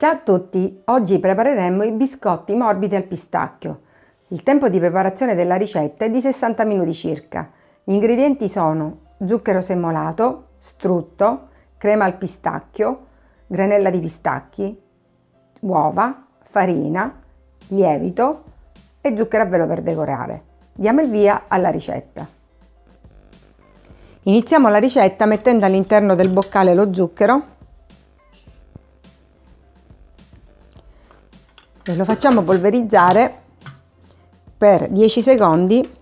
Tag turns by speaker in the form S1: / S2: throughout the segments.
S1: Ciao a tutti! Oggi prepareremo i biscotti morbidi al pistacchio. Il tempo di preparazione della ricetta è di 60 minuti circa. Gli ingredienti sono zucchero semolato, strutto, crema al pistacchio, granella di pistacchi, uova, farina, lievito e zucchero a velo per decorare. Diamo il via alla ricetta. Iniziamo la ricetta mettendo all'interno del boccale lo zucchero e lo facciamo polverizzare per 10 secondi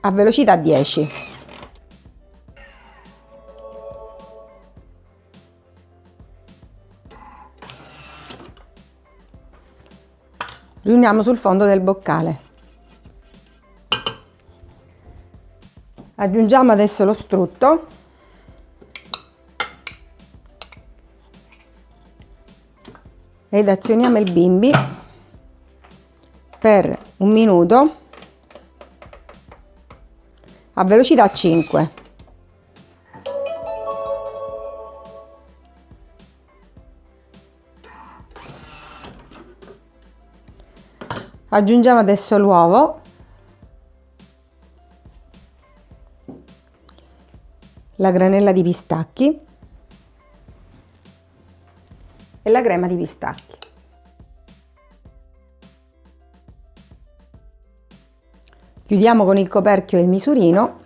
S1: a velocità 10. Riuniamo sul fondo del boccale. Aggiungiamo adesso lo strutto ed azioniamo il bimbi. Per un minuto. A velocità 5 aggiungiamo adesso l'uovo. La granella di pistacchi e la crema di pistacchi. Chiudiamo con il coperchio il misurino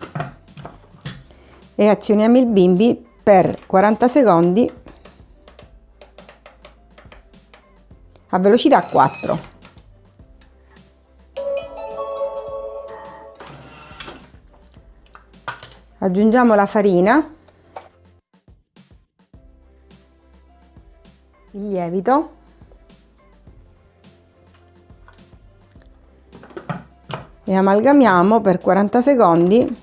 S1: e azioniamo il bimbi per 40 secondi a velocità 4. Aggiungiamo la farina lievito e amalgamiamo per 40 secondi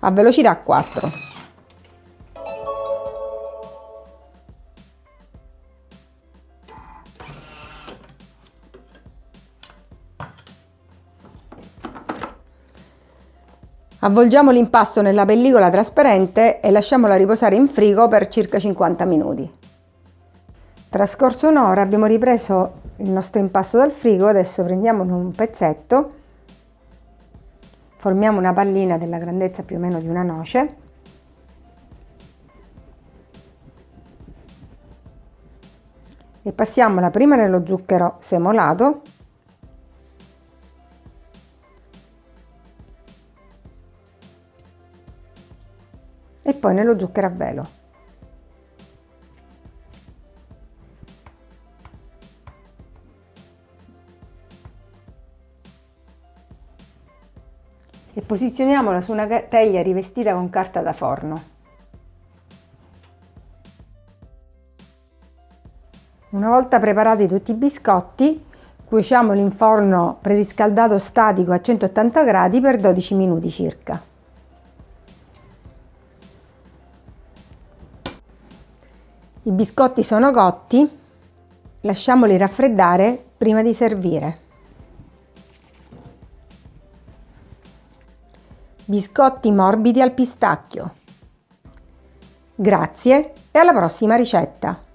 S1: a velocità 4. Avvolgiamo l'impasto nella pellicola trasparente e lasciamola riposare in frigo per circa 50 minuti. Trascorso un'ora abbiamo ripreso il nostro impasto dal frigo, adesso prendiamo un pezzetto, formiamo una pallina della grandezza più o meno di una noce e passiamola prima nello zucchero semolato e poi nello zucchero a velo. E posizioniamola su una teglia rivestita con carta da forno. Una volta preparati tutti i biscotti, cuociamoli in forno preriscaldato statico a 180 gradi per 12 minuti circa. I biscotti sono cotti, lasciamoli raffreddare prima di servire. Biscotti morbidi al pistacchio. Grazie e alla prossima ricetta!